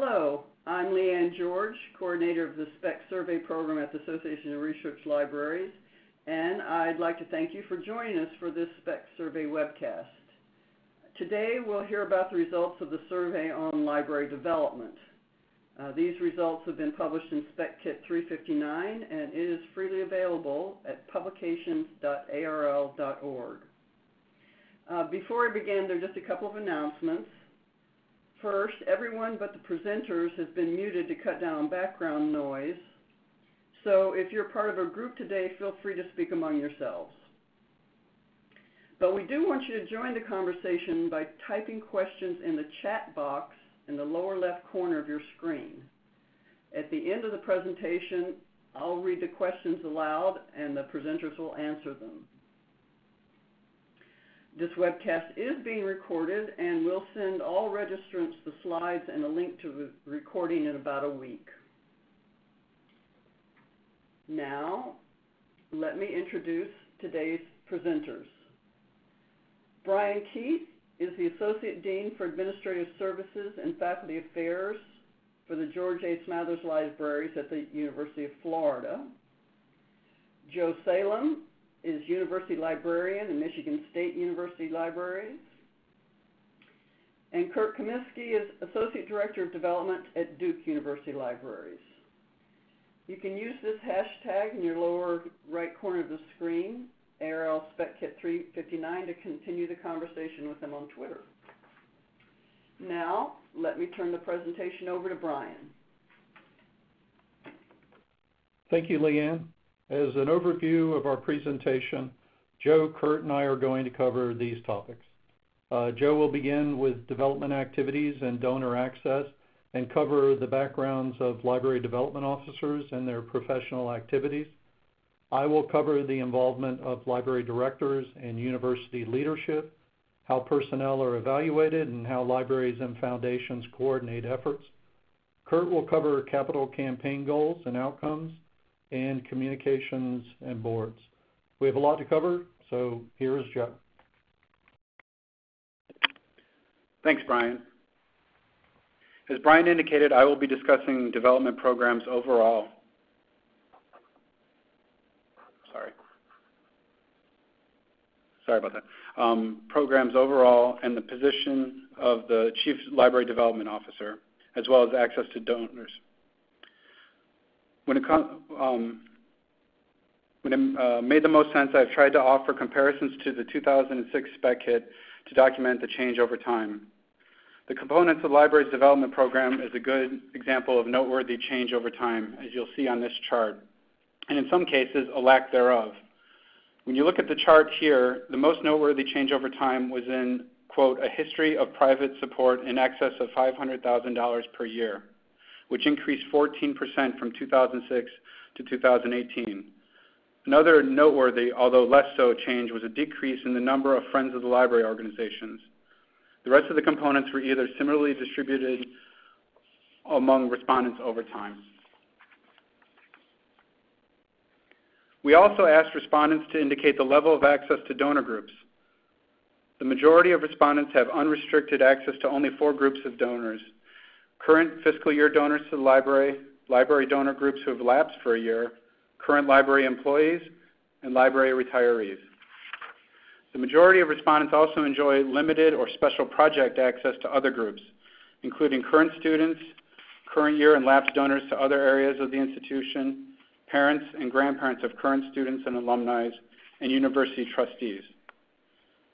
Hello, I'm Leanne George, coordinator of the SPEC Survey Program at the Association of Research Libraries, and I'd like to thank you for joining us for this SPEC Survey webcast. Today we'll hear about the results of the survey on library development. Uh, these results have been published in Spec Kit 359 and is freely available at publications.arl.org. Uh, before I begin, there are just a couple of announcements. First, everyone but the presenters has been muted to cut down on background noise. So if you're part of a group today, feel free to speak among yourselves. But we do want you to join the conversation by typing questions in the chat box in the lower left corner of your screen. At the end of the presentation, I'll read the questions aloud and the presenters will answer them. This webcast is being recorded and we'll send all registrants the slides and a link to the recording in about a week. Now, let me introduce today's presenters. Brian Keith is the Associate Dean for Administrative Services and Faculty Affairs for the George A. Smathers Libraries at the University of Florida. Joe Salem is University Librarian in Michigan State University Libraries. And Kurt Comiskey is Associate Director of Development at Duke University Libraries. You can use this hashtag in your lower right corner of the screen ARL SpecKit 359 to continue the conversation with them on Twitter. Now, let me turn the presentation over to Brian. Thank you, Leanne. As an overview of our presentation, Joe, Kurt, and I are going to cover these topics. Uh, Joe will begin with development activities and donor access and cover the backgrounds of library development officers and their professional activities. I will cover the involvement of library directors and university leadership, how personnel are evaluated, and how libraries and foundations coordinate efforts. Kurt will cover capital campaign goals and outcomes, and communications and boards. We have a lot to cover, so here is Joe. Thanks, Brian. As Brian indicated, I will be discussing development programs overall sorry Sorry about that, um, programs overall and the position of the Chief Library Development Officer, as well as access to donors. When it, um, uh, made the most sense, I've tried to offer comparisons to the 2006 spec kit to document the change over time. The components of library's development program is a good example of noteworthy change over time, as you'll see on this chart, and in some cases, a lack thereof. When you look at the chart here, the most noteworthy change over time was in, quote, a history of private support in excess of $500,000 per year, which increased 14% from 2006 to 2018. Another noteworthy, although less so, change was a decrease in the number of Friends of the Library organizations. The rest of the components were either similarly distributed among respondents over time. We also asked respondents to indicate the level of access to donor groups. The majority of respondents have unrestricted access to only four groups of donors. Current fiscal year donors to the library, library donor groups who have lapsed for a year, current library employees, and library retirees. The majority of respondents also enjoy limited or special project access to other groups, including current students, current year and lapsed donors to other areas of the institution, parents and grandparents of current students and alumni, and university trustees.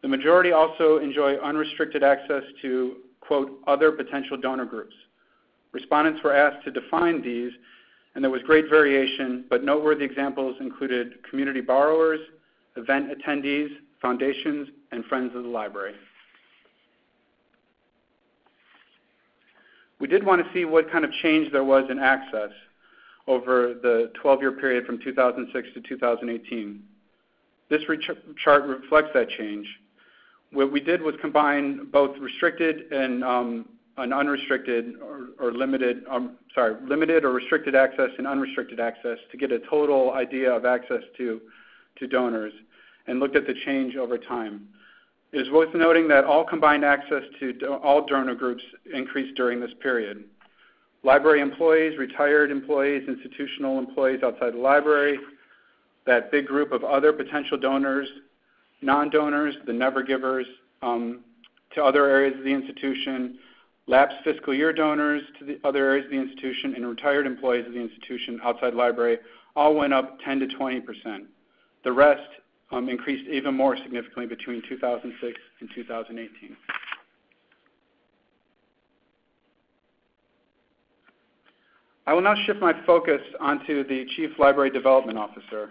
The majority also enjoy unrestricted access to, quote, other potential donor groups. Respondents were asked to define these, and there was great variation, but noteworthy examples included community borrowers, event attendees, foundations, and friends of the library. We did want to see what kind of change there was in access over the 12-year period from 2006 to 2018. This chart reflects that change. What we did was combine both restricted and um, unrestricted or, um, sorry, limited or restricted access and unrestricted access to get a total idea of access to, to donors and looked at the change over time. It is worth noting that all combined access to all donor groups increased during this period. library employees, retired employees, institutional employees outside the library, that big group of other potential donors, non-donors, the never givers um, to other areas of the institution, lapsed fiscal year donors to the other areas of the institution, and retired employees of the institution outside library all went up 10 to 20 percent. The rest um, increased even more significantly between 2006 and 2018. I will now shift my focus onto the Chief Library Development Officer.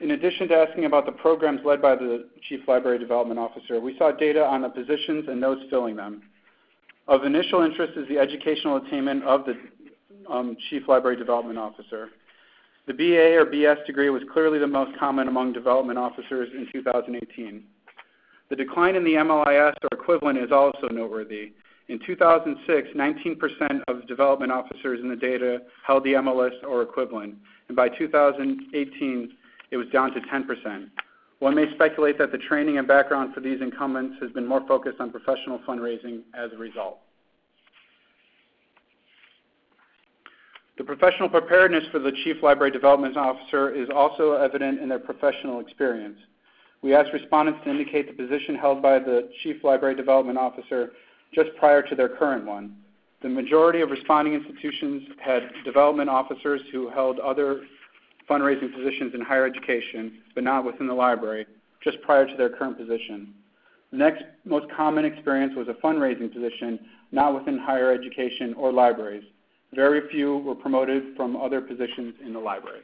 In addition to asking about the programs led by the Chief Library Development Officer, we saw data on the positions and those filling them. Of initial interest is the educational attainment of the um, Chief Library Development Officer. The BA or BS degree was clearly the most common among development officers in 2018. The decline in the MLIS or equivalent is also noteworthy. In 2006, 19% of development officers in the data held the MLS or equivalent, and by 2018, it was down to 10%. One may speculate that the training and background for these incumbents has been more focused on professional fundraising as a result. The professional preparedness for the Chief Library Development Officer is also evident in their professional experience. We asked respondents to indicate the position held by the Chief Library Development Officer just prior to their current one. The majority of responding institutions had development officers who held other fundraising positions in higher education, but not within the library, just prior to their current position. The next most common experience was a fundraising position, not within higher education or libraries. Very few were promoted from other positions in the library.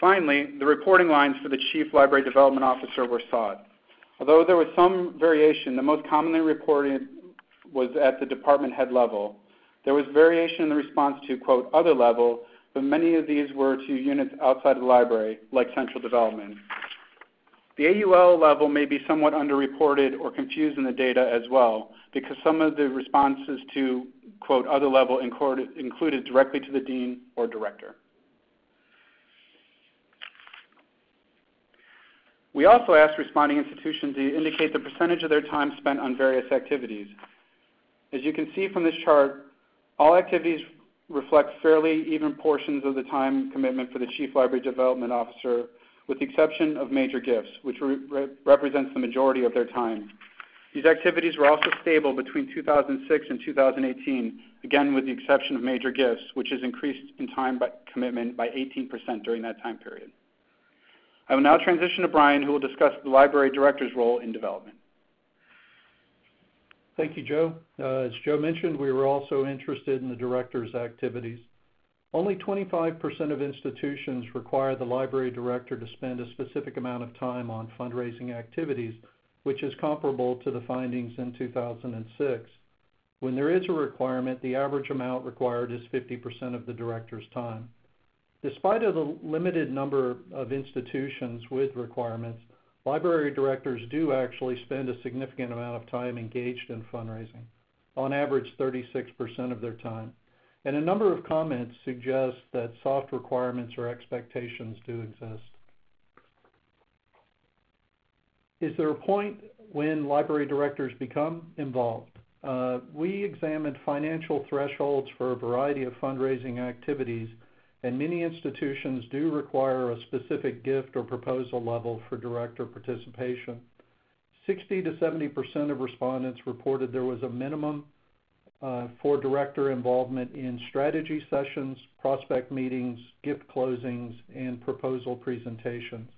Finally, the reporting lines for the Chief Library Development Officer were sought. Although there was some variation, the most commonly reported was at the department head level. There was variation in the response to, quote, other level, but many of these were to units outside of the library, like central development. The AUL level may be somewhat underreported or confused in the data as well, because some of the responses to, quote, other level included directly to the dean or director. We also asked responding institutions to indicate the percentage of their time spent on various activities. As you can see from this chart, all activities reflect fairly even portions of the time commitment for the Chief Library Development Officer, with the exception of major gifts, which re represents the majority of their time. These activities were also stable between 2006 and 2018, again with the exception of major gifts, which has increased in time by commitment by 18% during that time period. I will now transition to Brian, who will discuss the library director's role in development. Thank you, Joe. Uh, as Joe mentioned, we were also interested in the director's activities. Only 25% of institutions require the library director to spend a specific amount of time on fundraising activities, which is comparable to the findings in 2006. When there is a requirement, the average amount required is 50% of the director's time. Despite the limited number of institutions with requirements, library directors do actually spend a significant amount of time engaged in fundraising, on average 36% of their time. And a number of comments suggest that soft requirements or expectations do exist. Is there a point when library directors become involved? Uh, we examined financial thresholds for a variety of fundraising activities and many institutions do require a specific gift or proposal level for director participation. 60 to 70% of respondents reported there was a minimum uh, for director involvement in strategy sessions, prospect meetings, gift closings, and proposal presentations.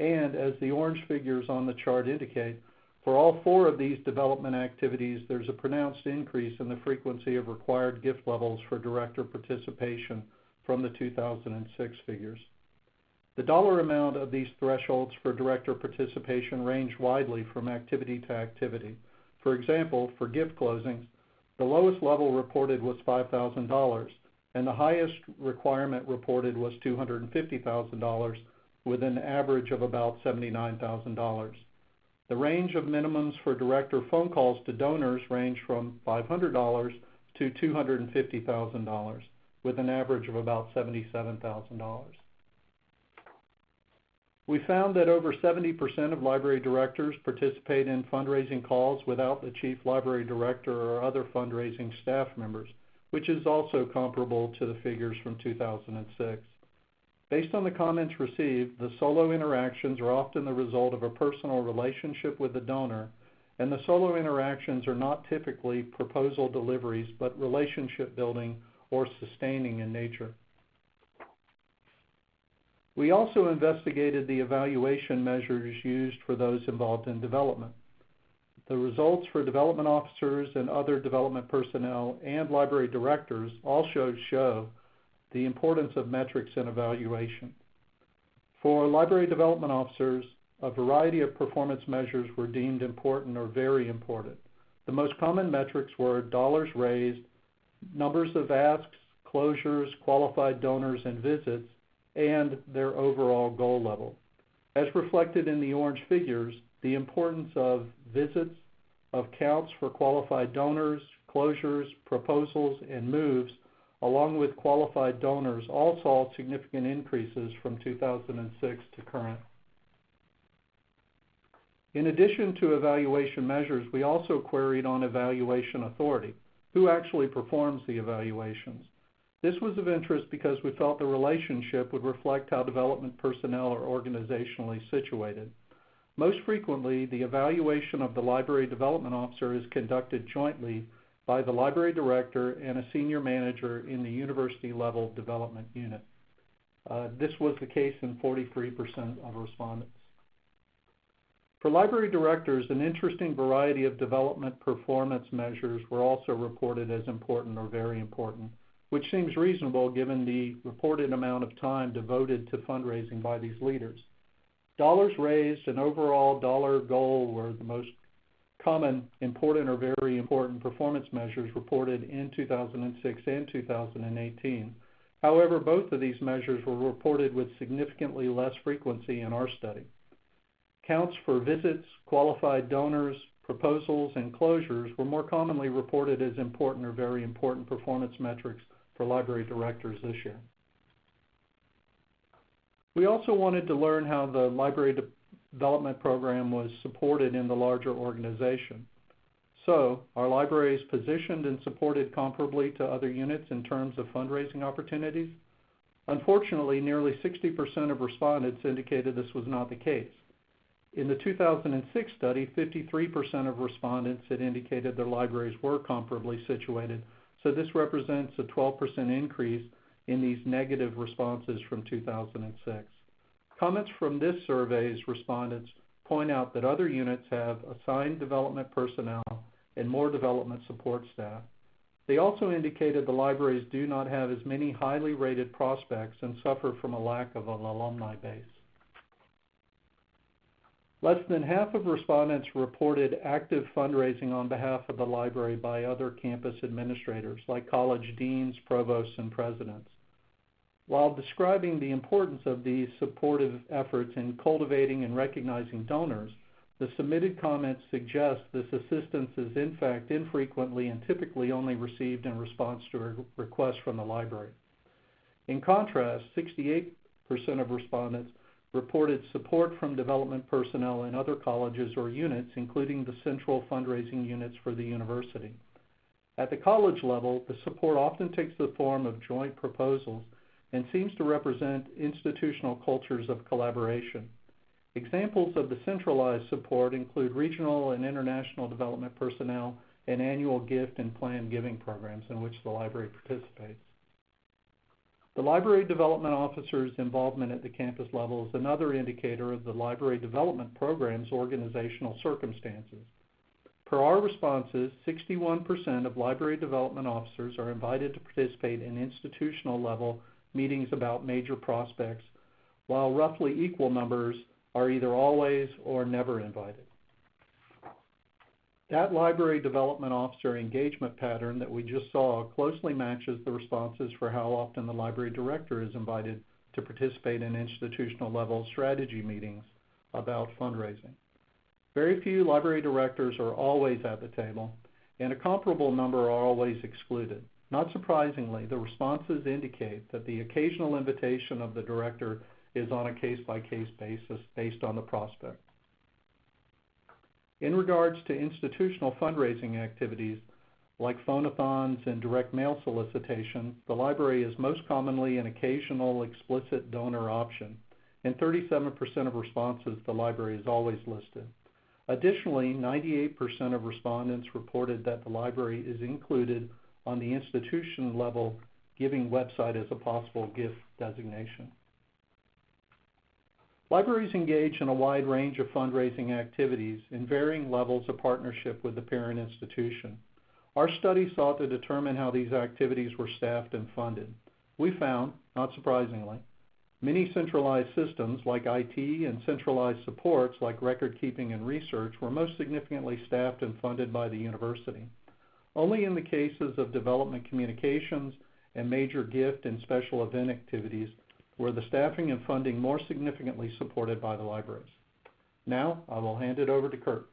And as the orange figures on the chart indicate, for all four of these development activities, there's a pronounced increase in the frequency of required gift levels for director participation from the 2006 figures. The dollar amount of these thresholds for director participation range widely from activity to activity. For example, for gift closings, the lowest level reported was $5,000, and the highest requirement reported was $250,000, with an average of about $79,000. The range of minimums for director phone calls to donors range from $500 to $250,000 with an average of about $77,000. We found that over 70% of library directors participate in fundraising calls without the chief library director or other fundraising staff members, which is also comparable to the figures from 2006. Based on the comments received, the solo interactions are often the result of a personal relationship with the donor, and the solo interactions are not typically proposal deliveries, but relationship building or sustaining in nature. We also investigated the evaluation measures used for those involved in development. The results for development officers and other development personnel and library directors also show the importance of metrics in evaluation. For library development officers, a variety of performance measures were deemed important or very important. The most common metrics were dollars raised, numbers of asks, closures, qualified donors, and visits, and their overall goal level. As reflected in the orange figures, the importance of visits, of counts for qualified donors, closures, proposals, and moves, along with qualified donors, all saw significant increases from 2006 to current. In addition to evaluation measures, we also queried on evaluation authority. Who actually performs the evaluations? This was of interest because we felt the relationship would reflect how development personnel are organizationally situated. Most frequently, the evaluation of the library development officer is conducted jointly by the library director and a senior manager in the university level development unit. Uh, this was the case in 43% of respondents. For library directors, an interesting variety of development performance measures were also reported as important or very important which seems reasonable given the reported amount of time devoted to fundraising by these leaders. Dollars raised and overall dollar goal were the most common important or very important performance measures reported in 2006 and 2018. However, both of these measures were reported with significantly less frequency in our study. Counts for visits, qualified donors, proposals, and closures were more commonly reported as important or very important performance metrics for library directors this year. We also wanted to learn how the library de development program was supported in the larger organization. So, are libraries positioned and supported comparably to other units in terms of fundraising opportunities? Unfortunately, nearly 60% of respondents indicated this was not the case. In the 2006 study, 53% of respondents had indicated their libraries were comparably situated so this represents a 12% increase in these negative responses from 2006. Comments from this survey's respondents point out that other units have assigned development personnel and more development support staff. They also indicated the libraries do not have as many highly rated prospects and suffer from a lack of an alumni base. Less than half of respondents reported active fundraising on behalf of the library by other campus administrators, like college deans, provosts, and presidents. While describing the importance of these supportive efforts in cultivating and recognizing donors, the submitted comments suggest this assistance is in fact infrequently and typically only received in response to a request from the library. In contrast, 68% of respondents reported support from development personnel in other colleges or units, including the central fundraising units for the university. At the college level, the support often takes the form of joint proposals and seems to represent institutional cultures of collaboration. Examples of the centralized support include regional and international development personnel and annual gift and planned giving programs in which the library participates. The library development officer's involvement at the campus level is another indicator of the library development program's organizational circumstances. Per our responses, 61% of library development officers are invited to participate in institutional level meetings about major prospects, while roughly equal numbers are either always or never invited. That library development officer engagement pattern that we just saw closely matches the responses for how often the library director is invited to participate in institutional level strategy meetings about fundraising. Very few library directors are always at the table, and a comparable number are always excluded. Not surprisingly, the responses indicate that the occasional invitation of the director is on a case-by-case basis based on the prospect. In regards to institutional fundraising activities like phone-a-thons and direct mail solicitation, the library is most commonly an occasional explicit donor option. In 37% of responses, the library is always listed. Additionally, 98% of respondents reported that the library is included on the institution-level giving website as a possible gift designation. Libraries engage in a wide range of fundraising activities in varying levels of partnership with the parent institution. Our study sought to determine how these activities were staffed and funded. We found, not surprisingly, many centralized systems like IT and centralized supports like record-keeping and research were most significantly staffed and funded by the university. Only in the cases of development communications and major gift and special event activities were the staffing and funding more significantly supported by the libraries. Now, I will hand it over to Kurt.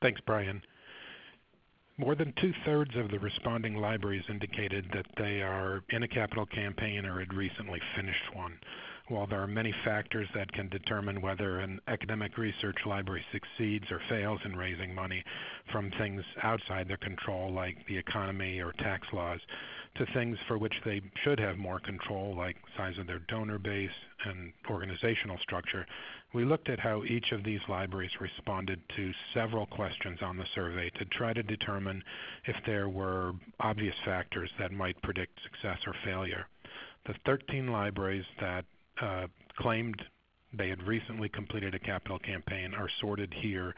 Thanks, Brian. More than two-thirds of the responding libraries indicated that they are in a capital campaign or had recently finished one. While there are many factors that can determine whether an academic research library succeeds or fails in raising money, from things outside their control like the economy or tax laws, to things for which they should have more control like size of their donor base and organizational structure, we looked at how each of these libraries responded to several questions on the survey to try to determine if there were obvious factors that might predict success or failure. The 13 libraries that uh, claimed they had recently completed a capital campaign are sorted here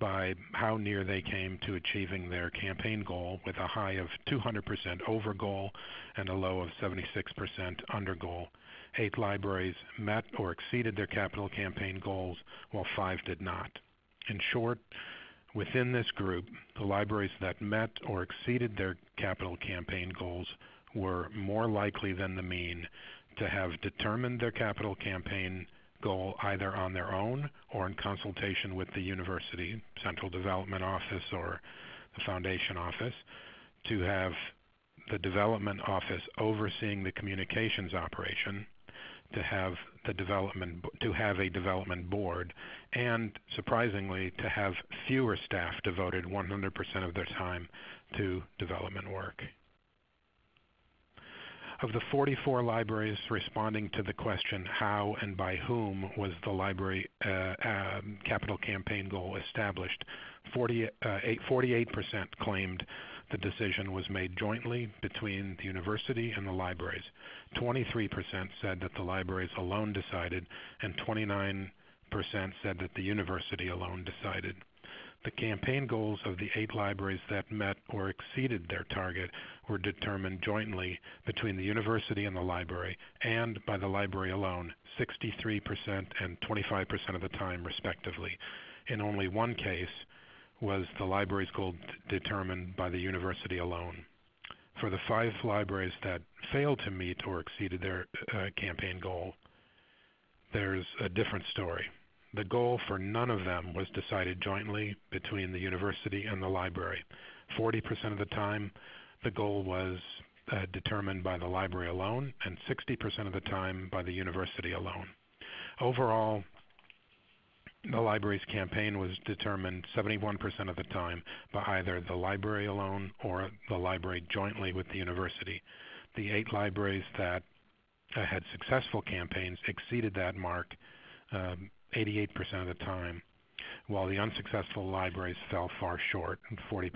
by how near they came to achieving their campaign goal with a high of 200% over goal and a low of 76% under goal. Eight libraries met or exceeded their capital campaign goals, while five did not. In short, within this group, the libraries that met or exceeded their capital campaign goals were more likely than the mean to have determined their capital campaign goal either on their own or in consultation with the university, central development office or the foundation office, to have the development office overseeing the communications operation, to have the development to have a development board, and surprisingly to have fewer staff devoted 100% of their time to development work. Of the 44 libraries responding to the question, how and by whom was the library uh, um, capital campaign goal established, 40, uh, 48% claimed the decision was made jointly between the university and the libraries. 23% said that the libraries alone decided, and 29% said that the university alone decided. The campaign goals of the eight libraries that met or exceeded their target were determined jointly between the university and the library, and by the library alone, 63% and 25% of the time, respectively. In only one case was the library's goal determined by the university alone. For the five libraries that failed to meet or exceeded their uh, campaign goal, there's a different story. The goal for none of them was decided jointly between the university and the library. 40% of the time, the goal was uh, determined by the library alone, and 60% of the time by the university alone. Overall, the library's campaign was determined 71% of the time by either the library alone or the library jointly with the university. The eight libraries that uh, had successful campaigns exceeded that mark um, 88% of the time, while the unsuccessful libraries fell far short, 40%.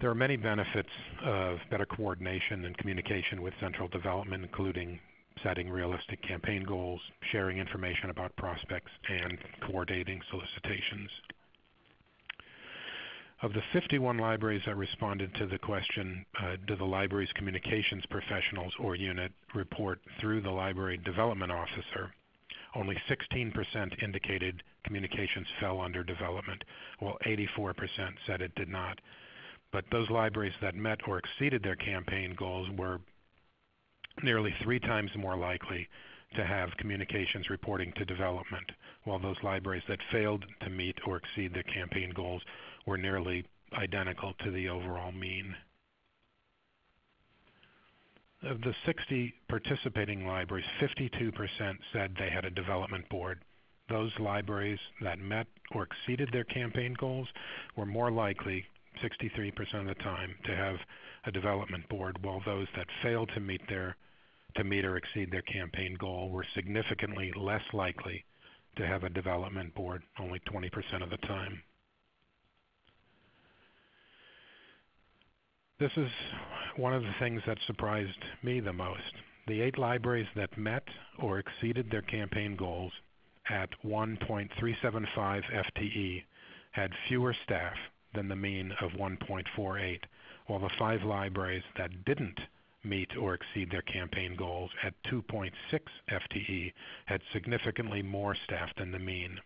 There are many benefits of better coordination and communication with central development, including setting realistic campaign goals, sharing information about prospects, and coordinating solicitations. Of the 51 libraries that responded to the question, uh, do the library's communications professionals or unit report through the library development officer, only 16% indicated communications fell under development, while 84% said it did not. But those libraries that met or exceeded their campaign goals were nearly three times more likely to have communications reporting to development, while those libraries that failed to meet or exceed their campaign goals were nearly identical to the overall mean. Of the 60 participating libraries, 52% said they had a development board. Those libraries that met or exceeded their campaign goals were more likely, 63% of the time, to have a development board, while those that failed to meet their to meet or exceed their campaign goal were significantly less likely to have a development board, only 20% of the time. This is one of the things that surprised me the most. The eight libraries that met or exceeded their campaign goals at 1.375 FTE had fewer staff than the mean of 1.48, while the five libraries that didn't meet or exceed their campaign goals at 2.6 FTE had significantly more staff than the mean.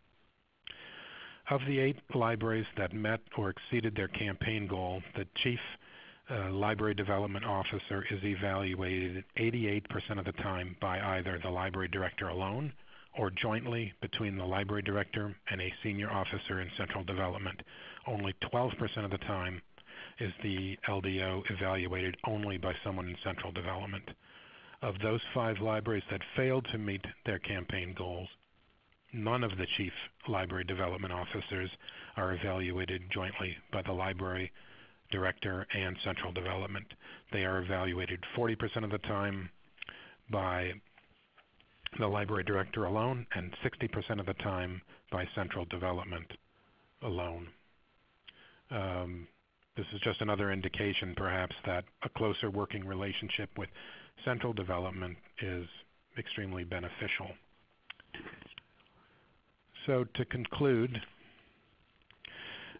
Of the eight libraries that met or exceeded their campaign goal, the chief uh, library development officer is evaluated 88% of the time by either the library director alone or jointly between the library director and a senior officer in central development. Only 12% of the time is the LDO evaluated only by someone in central development. Of those five libraries that failed to meet their campaign goals, none of the chief library development officers are evaluated jointly by the library director and central development. They are evaluated 40% of the time by the library director alone and 60% of the time by central development alone. Um, this is just another indication, perhaps, that a closer working relationship with central development is extremely beneficial. So to conclude,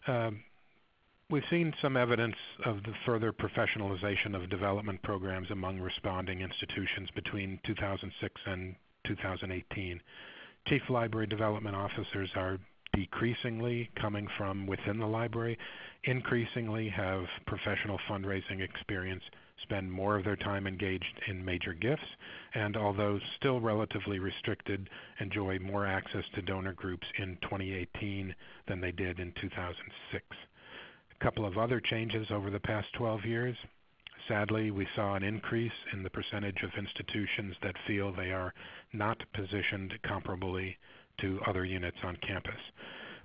um, we've seen some evidence of the further professionalization of development programs among responding institutions between 2006 and 2018. Chief Library Development Officers are decreasingly coming from within the library, increasingly have professional fundraising experience, spend more of their time engaged in major gifts, and although still relatively restricted, enjoy more access to donor groups in 2018 than they did in 2006. Couple of other changes over the past 12 years. Sadly, we saw an increase in the percentage of institutions that feel they are not positioned comparably to other units on campus.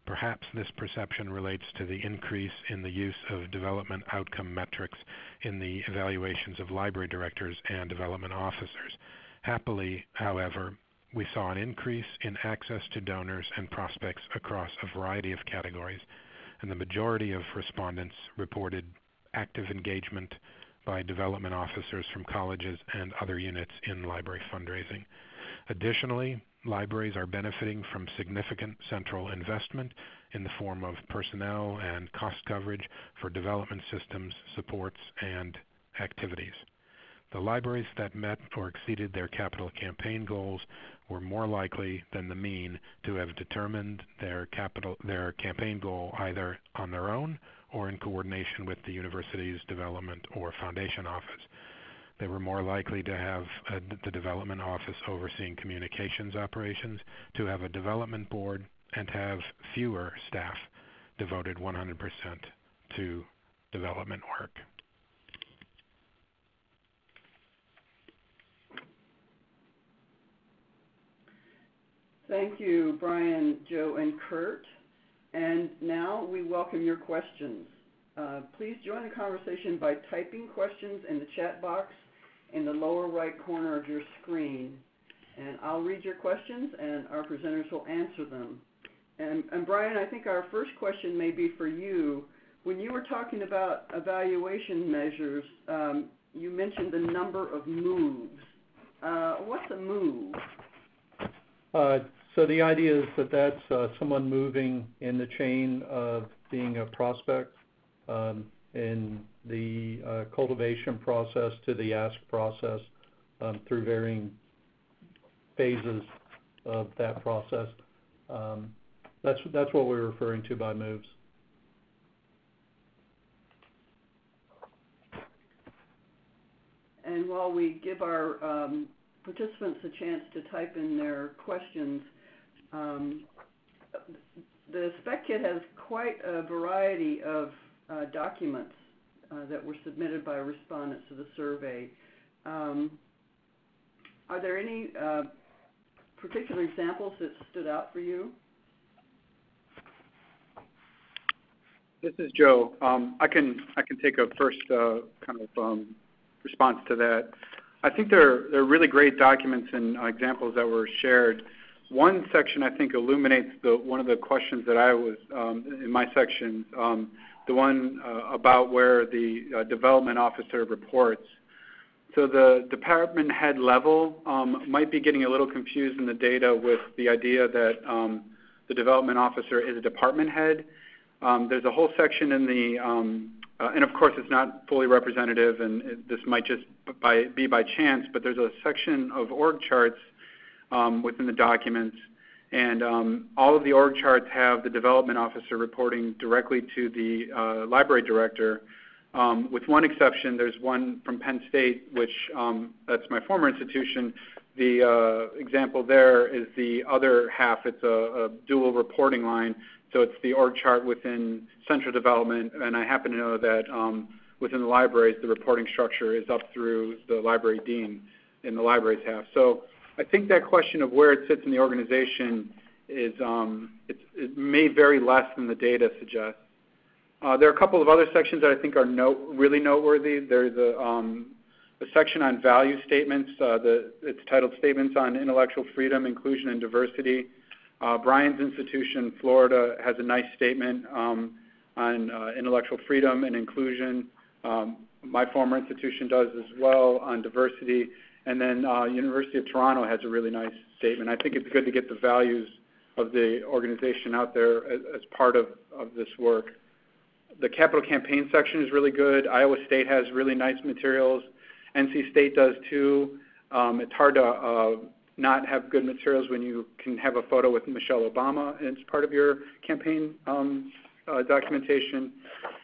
Perhaps this perception relates to the increase in the use of development outcome metrics in the evaluations of library directors and development officers. Happily, however, we saw an increase in access to donors and prospects across a variety of categories, and the majority of respondents reported active engagement by development officers from colleges and other units in library fundraising. Additionally, libraries are benefiting from significant central investment in the form of personnel and cost coverage for development systems, supports, and activities. The libraries that met or exceeded their capital campaign goals were more likely than the mean to have determined their capital their campaign goal either on their own or in coordination with the university's development or foundation office. They were more likely to have uh, a, the development office overseeing communications operations, to have a development board, and have fewer staff devoted 100% to development work. Thank you, Brian, Joe, and Kurt. And now we welcome your questions. Uh, please join the conversation by typing questions in the chat box in the lower right corner of your screen. And I'll read your questions and our presenters will answer them. And, and Brian, I think our first question may be for you. When you were talking about evaluation measures, um, you mentioned the number of moves. Uh, what's a move? Uh, the idea is that that's uh, someone moving in the chain of being a prospect. Um, in the uh, cultivation process to the ask process um, through varying phases of that process. Um, that's that's what we're referring to by moves. And while we give our participants a chance to type in their questions, um, the spec kit has quite a variety of uh, documents uh, that were submitted by respondents to the survey. Um, are there any uh, particular examples that stood out for you? This is Joe. Um, I can I can take a first uh, kind of um, response to that. I think there there are really great documents and uh, examples that were shared. One section I think illuminates the one of the questions that I was um, in my section, um, the one uh, about where the uh, development officer reports. So the department head level um, might be getting a little confused in the data with the idea that um, the development officer is a department head. Um, there's a whole section in the, um, uh, and of course it's not fully representative, and it, this might just by, be by chance, but there's a section of org charts um, within the documents, and um, all of the org charts have the development officer reporting directly to the uh, library director. Um, with one exception, there's one from Penn State, which um, that's my former institution. The uh, example there is the other half. It's a, a dual reporting line so it's the org chart within central development, and I happen to know that um, within the libraries, the reporting structure is up through the library dean in the libraries half. So I think that question of where it sits in the organization is um, it may vary less than the data suggests. Uh, there are a couple of other sections that I think are really noteworthy. There's a, um, section on value statements. Uh, it's titled Statements on Intellectual Freedom, Inclusion, and Diversity. Uh, Brian's institution, Florida, has a nice statement um, on intellectual freedom and inclusion. My former institution does as well on diversity. And then uh, University of Toronto has a really nice statement. I think it's good to get the values of the organization out there as, part of, of this work. The capital campaign section is really good. Iowa State has really nice materials. NC State does too. Um, it's hard to uh, not have good materials when you can have a photo with Michelle Obama as part of your campaign um, uh, documentation.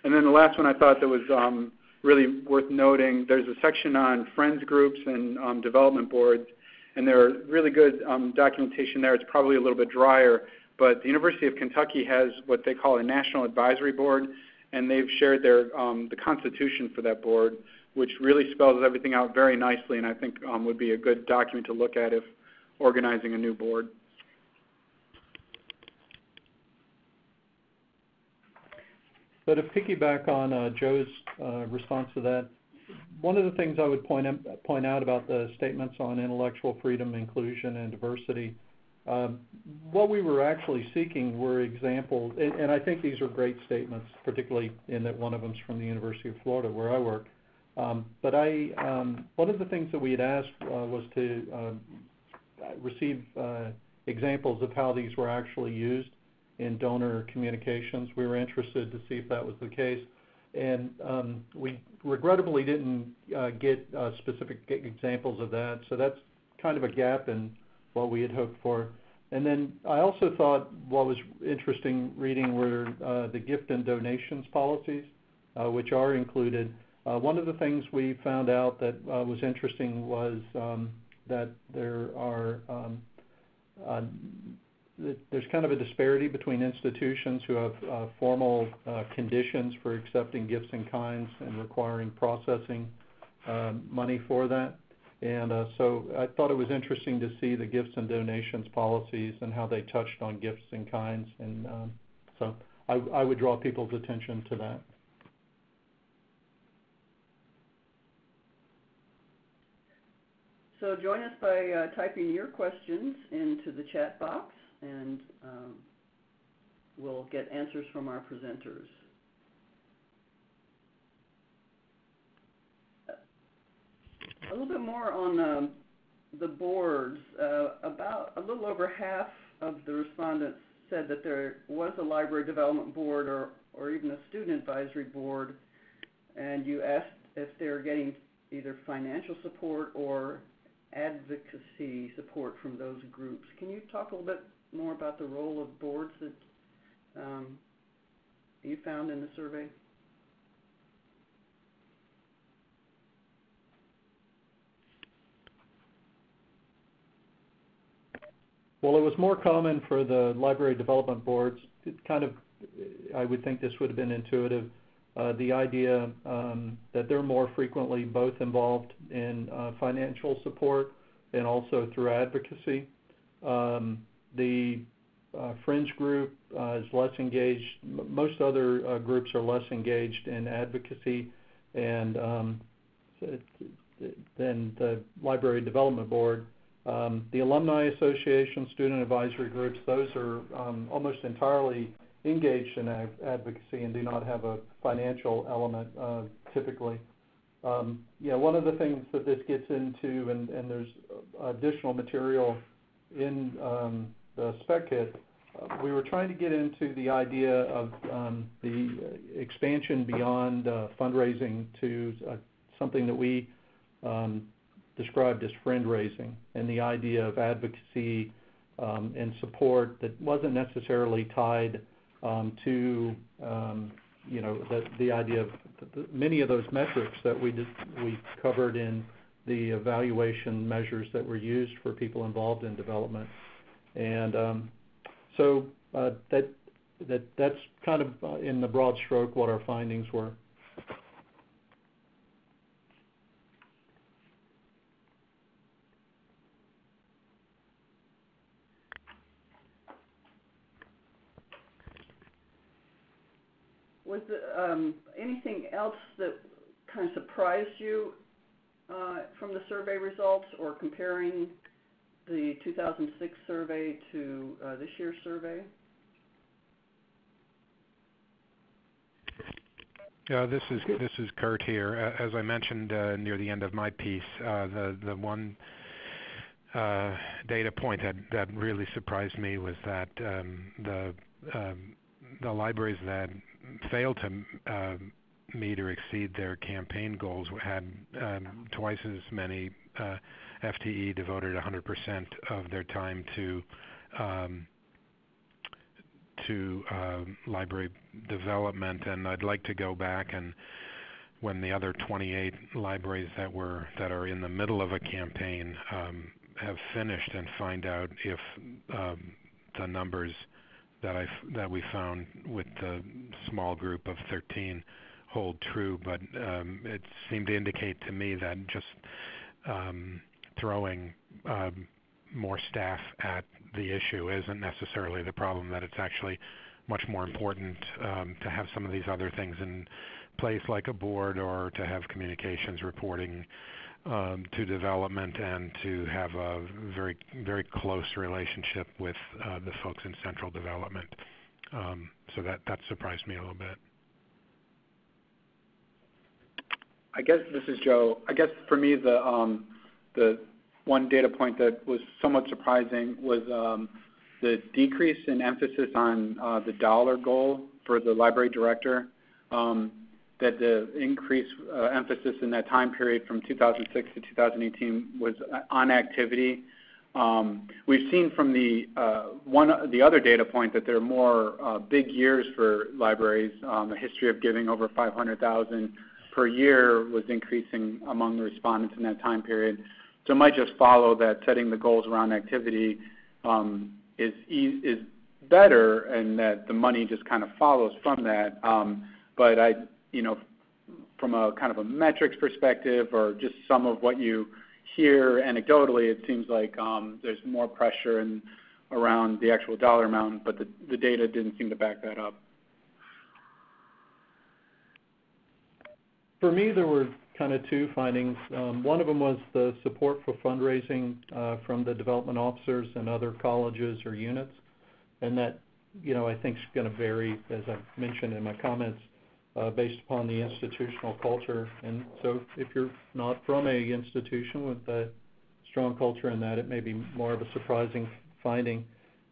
And then the last one I thought that was um, really worth noting, there's a section on friends groups and um, development boards, and there are really good um, documentation there. It's probably a little bit drier, but the University of Kentucky has what they call a national advisory board, and they've shared their um, the constitution for that board, which really spells everything out very nicely, and I think um, would be a good document to look at if organizing a new board. So to piggyback on uh, Joe's uh, response to that, one of the things I would point, point out about the statements on intellectual freedom, inclusion, and diversity, um, what we were actually seeking were examples, and, I think these are great statements, particularly in that one of them's from the University of Florida, where I work. Um, but I, um, one of the things that we had asked uh, was to receive examples of how these were actually used in donor communications. We were interested to see if that was the case. And um, we regrettably didn't uh, get uh, specific examples of that, so that's kind of a gap in what we had hoped for. And then I also thought what was interesting reading were uh, the gift and donations policies, which are included. One of the things we found out that was interesting was um, that there are um, there's kind of a disparity between institutions who have uh, formal uh, conditions for accepting gifts in kinds and requiring processing um, money for that. And uh, so I thought it was interesting to see the gifts and donations policies and how they touched on gifts in kinds. And um, so I, I would draw people's attention to that. So join us by uh, typing your questions into the chat box, and um, we'll get answers from our presenters. A little bit more on um, the boards. Uh, about a little over half of the respondents said that there was a library development board or, or even a student advisory board, and you asked if they're getting either financial support or advocacy support from those groups. Can you talk a little bit more about the role of boards that um, you found in the survey? Well, it was more common for the library development boards. It kind of, I would think this would have been intuitive. Uh, the idea um, that they're more frequently both involved in uh, financial support and also through advocacy. Um, The uh, friends group uh, is less engaged. Most other uh, groups are less engaged in advocacy and um, than the Library Development Board. Um, the Alumni Association, student advisory groups, those are um, almost entirely engaged in advocacy and do not have a financial element, typically. One of the things that this gets into, and there's additional material in the spec kit, uh, we were trying to get into the idea of um, the expansion beyond uh, fundraising to uh, something that we um, described as friend-raising, and the idea of advocacy um, and support that wasn't necessarily tied to you know, the idea of many of those metrics that we we covered in the evaluation measures that were used for people involved in development. Um, uh, that's kind of uh, in the broad stroke what our findings were. Was there um, anything else that kind of surprised you uh, from the survey results or comparing the 2006 survey to uh, this year's survey? This is Kurt here. As I mentioned uh, near the end of my piece, uh, the one data point that really surprised me was that um, um, the libraries that failed to um, meet or exceed their campaign goals had twice as many FTE devoted 100% of their time to um, to um, library development. And I'd like to go back and when the other 28 libraries that were that are in the middle of a campaign um, have finished and find out if the numbers that I that we found with the small group of 13 hold true. But um, it seemed to indicate to me that just throwing um, more staff at the issue isn't necessarily the problem, that it's actually much more important um, to have some of these other things in place, like a board or to have communications reporting um, to development and to have a very, very close relationship with uh, the folks in central development. Um, so that that surprised me a little bit. I guess this is Joe. I guess for me, the one data point that was somewhat surprising was um, the decrease in emphasis on uh, the dollar goal for the library director, um, that the increased uh, emphasis in that time period from 2006 to 2018 was uh, on activity. Um, we've seen from the one the other data point that there are more big years for libraries. A history of giving over $500,000 per year was increasing among the respondents in that time period. So it might just follow that setting the goals around activity um, is is better and that the money just kind of follows from that. Um, but I, you know, from a kind of a metrics perspective or just some of what you hear anecdotally, it seems like um, there's more pressure around the actual dollar amount, but the data didn't seem to back that up. For me, there were kind of two findings. Um, one of them was the support for fundraising uh, from the development officers and other colleges or units. And that, you know, I think is gonna vary, as I mentioned in my comments, uh, based upon the institutional culture. And so if you're not from a institution with a strong culture in that, it may be more of a surprising finding.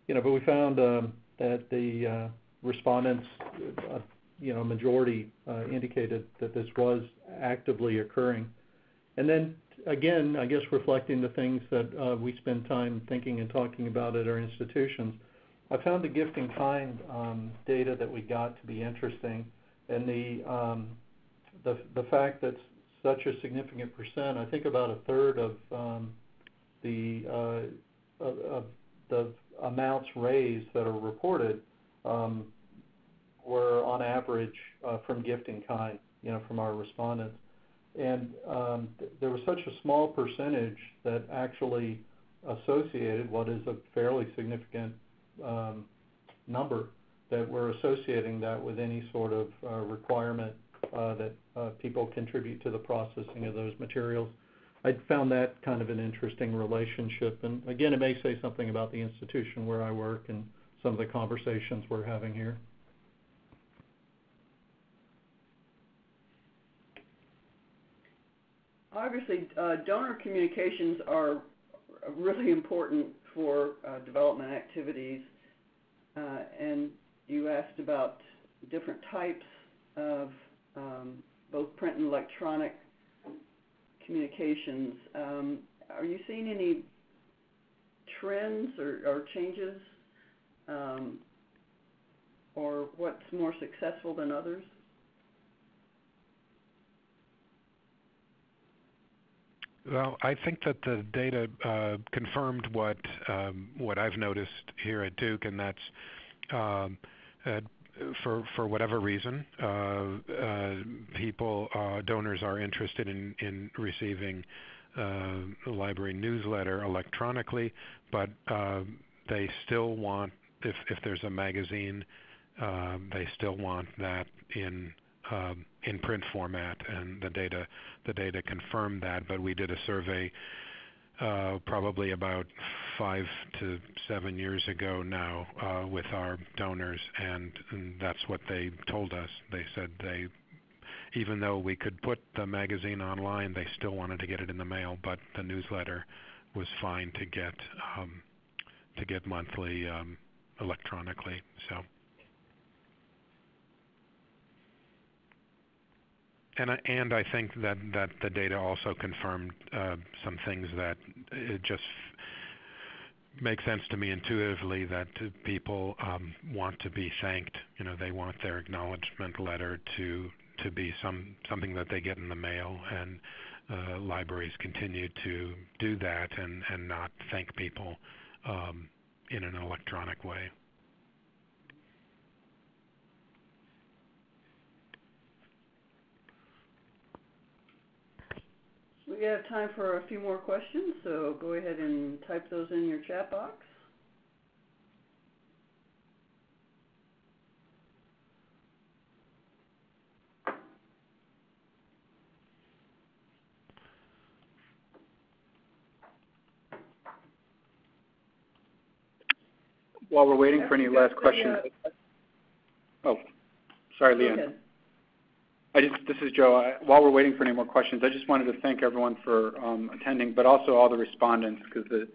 You know, but we found um, that the uh, respondents, you know, majority indicated that this was actively occurring. And then again, I guess reflecting the things that uh, we spend time thinking and talking about at our institutions, I found the gift in kind um, data that we got to be interesting. And um, the the fact that such a significant percent, I think about a third of um, the uh, of the amounts raised that are reported, were on average uh, from gift in kind, you know, from our respondents. And um, th- there was such a small percentage that actually associated what is a fairly significant um, number that we're associating that with any sort of uh, requirement uh, that uh, people contribute to the processing of those materials. I found that kind of an interesting relationship. And again, it may say something about the institution where I work and some of the conversations we're having here. Obviously, uh, donor communications are really important for uh, development activities. Uh, and you asked about different types of um, both print and electronic communications. Um, are you seeing any trends or, or changes, um, or what's more successful than others? Well, I think that the data uh, confirmed what um, what I've noticed here at Duke, and that's um, uh, for for whatever reason, uh, uh, people uh, donors are interested in in receiving uh, the library newsletter electronically, but they still want if if there's a magazine, they still want that in um, in print format, and the data the data confirmed that. But we did a survey uh, probably about five to seven years ago now uh, with our donors, and, and that's what they told us. They said they, even though we could put the magazine online, they still wanted to get it in the mail, but the newsletter was fine to get um, to get monthly um, electronically. So. And I, and I think that, that the data also confirmed uh, some things that it just makes sense to me intuitively that people um, want to be thanked. You know, they want their acknowledgement letter to to be some something that they get in the mail, and uh, libraries continue to do that and and not thank people um, in an electronic way. We have time for a few more questions, so go ahead and type those in your chat box. While we're waiting for any last questions. Oh, sorry, Leanne. I just, this is Joe. While we're waiting for any more questions, I just wanted to thank everyone for um, attending, but also all the respondents because the,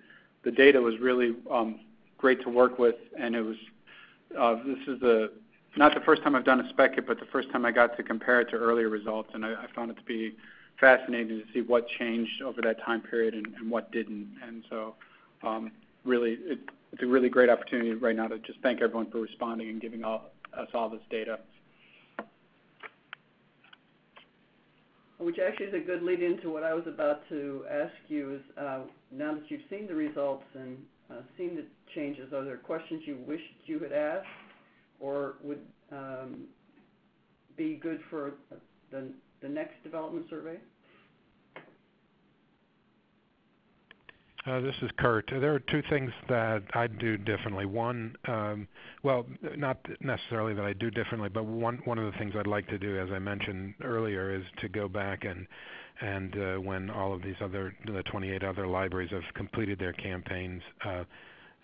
the data was really um, great to work with, and it was uh, this is the not the first time I've done a SPEC Kit, but the first time I got to compare it to earlier results, and I, found it to be fascinating to see what changed over that time period and, what didn't. And so, um, really, it, it's a really great opportunity right now to just thank everyone for responding and giving us all this data. Which actually is a good lead into what I was about to ask you is, uh, now that you've seen the results and uh, seen the changes, are there questions you wished you had asked or would um, be good for the, the next development survey? Uh, this is Kurt. There are two things that I do differently. One, um, well, not necessarily that I do differently, but one one of the things I'd like to do, as I mentioned earlier, is to go back and and uh, when all of these other the 28 other libraries have completed their campaigns, uh,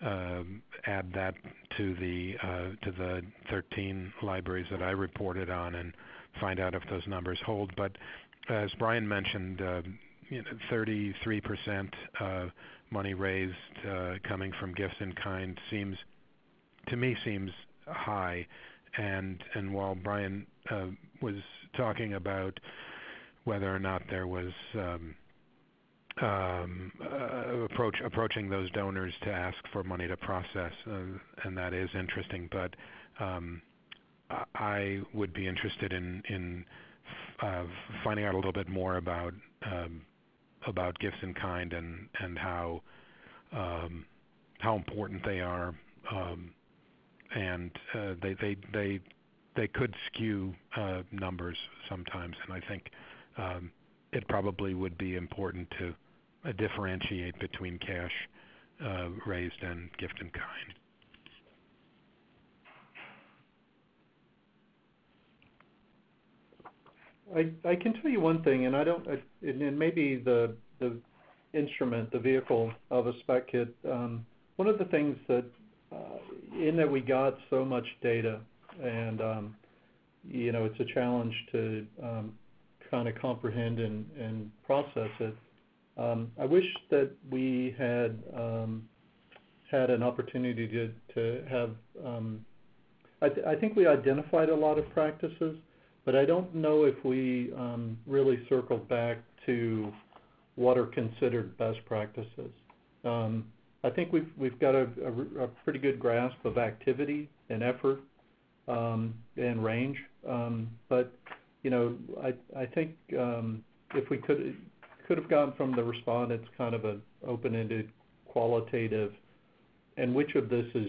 uh, add that to the uh, to the 13 libraries that I reported on and find out if those numbers hold. But as Brian mentioned, uh, you know, 33% uh, money raised uh, coming from gifts in kind seems, to me, seems high. And and while Brian uh, was talking about whether or not there was um, um, uh, approach approaching those donors to ask for money to process, and that is interesting. But um, I would be interested in in finding out a little bit more about um, about gifts in kind and and how um, how important they are, um, and uh, they they they they could skew uh, numbers sometimes, and I think um, it probably would be important to uh, differentiate between cash uh, raised and gift in kind. I, can tell you one thing, and I don't, and maybe the, the instrument, the vehicle of a spec kit, um, one of the things that, uh, in that we got so much data, and, um, you know, it's a challenge to, um, kind of comprehend and, and process it. I wish that we had, had an opportunity to, to have, I think we identified a lot of practices, but I don't know if we um, really circled back to what are considered best practices. Um, I think we've we've got a, pretty good grasp of activity and effort um, and range, but you know I I think if we could could have gone from the respondents kind of an open-ended qualitative, and which of this is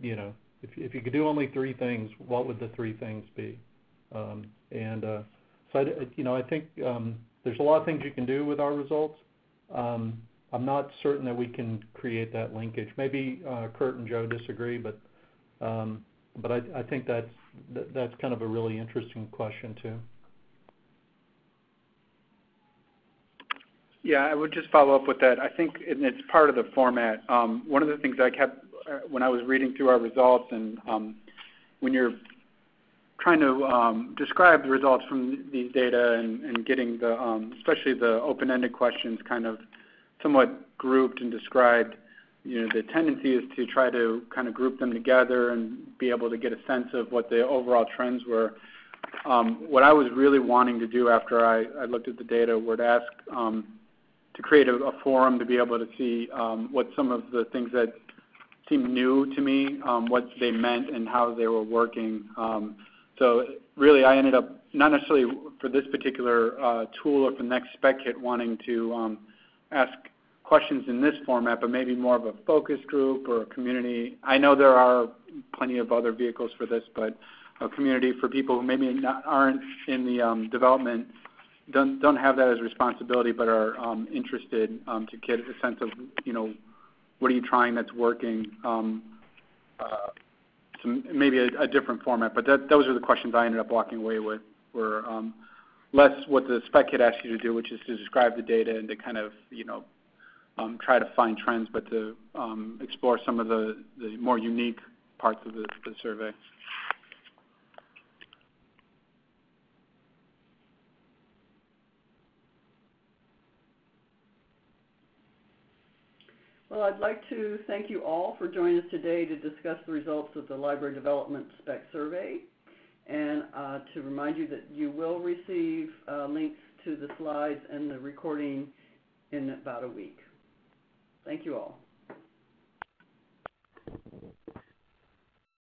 you know if if you could do only three things, what would the three things be? Um, and uh, you know, I think um, there's a lot of things you can do with our results. Um, I'm not certain that we can create that linkage. Maybe uh, Kurt and Joe disagree, but but I, think that's that, that's kind of a really interesting question too. Yeah, I would just follow up with that. I think it's part of the format. One of the things I kept uh, when I was reading through our results, and when you're trying to um, describe the results from these data and, getting the, um, especially the open-ended questions, kind of somewhat grouped and described. You know, the tendency is to try to kind of group them together and be able to get a sense of what the overall trends were. Um, what I was really wanting to do after I, looked at the data were to ask to create a, forum to be able to see what some of the things that seemed new to me, what they meant and how they were working. So really, I ended up not necessarily for this particular uh, tool or for the next spec kit wanting to um, ask questions in this format, but maybe more of a focus group or a community. I know there are plenty of other vehicles for this, but a community for people who maybe not, aren't in the um, development, don't don't have that as responsibility, but are um, interested um, to get a sense of you know what are you trying that's working. Um, uh, maybe a, different format, but those are the questions I ended up walking away with. Were um, less what the spec kit asks you to do, which is to describe the data and to kind of you know um, try to find trends, but to um, explore some of the, more unique parts of the survey. Well, I'd like to thank you all for joining us today to discuss the results of the library development spec survey and uh, to remind you that you will receive uh, links to the slides and the recording in about a week. Thank you all.